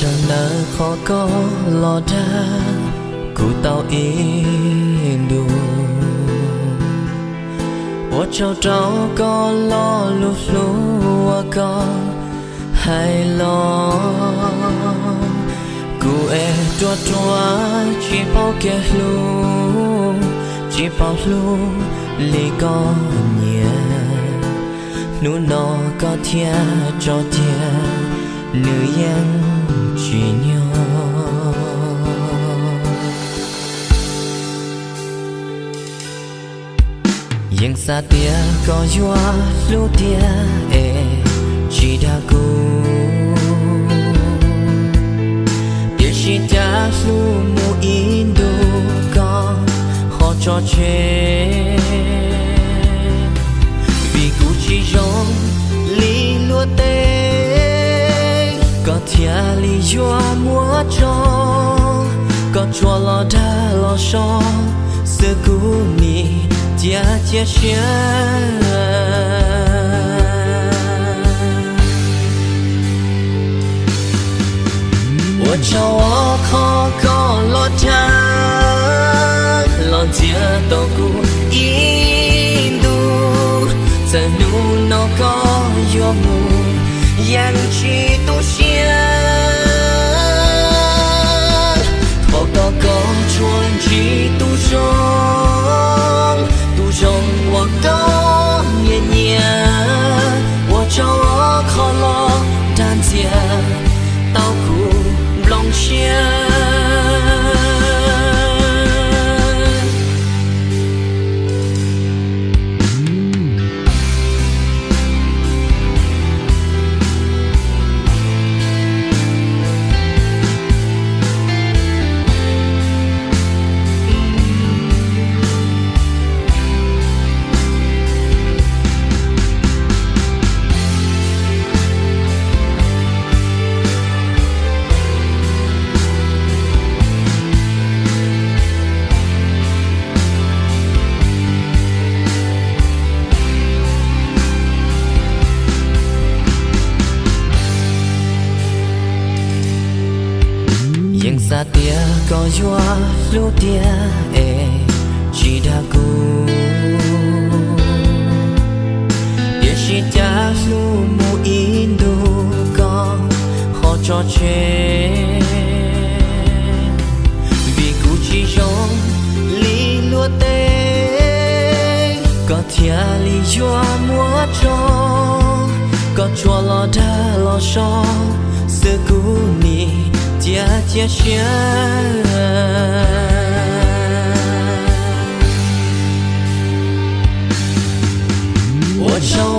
chẳng nỡ khó có lo ra cụ tao indu wa cháu cháu có lo lu lu wa có hay lo? Cụ e tua tua, chỉ bao kia lu chỉ bao lu li có nhẹ. Nu nó có thia, cho thia, nữ yang chỉ nhau nhưng xa tia có gió lu tia Tia li yo mua cho Có cho lo đa lo so Sư cú ni Tia chia chia Ủa cho ô khó có lo đa Lo tia tô cú in du, Giờ nu nó có yo mù Yang chi tu xia nhưng xa tia có gió lu tia e chỉ đã cũ. Địa chỉ đã lu mu in đồ con họ cho chết. Vì cú chỉ giống li lúa tê, có thia li gió múa cho, có chua lo đa lo so sự cũ ni tia tia xia 我找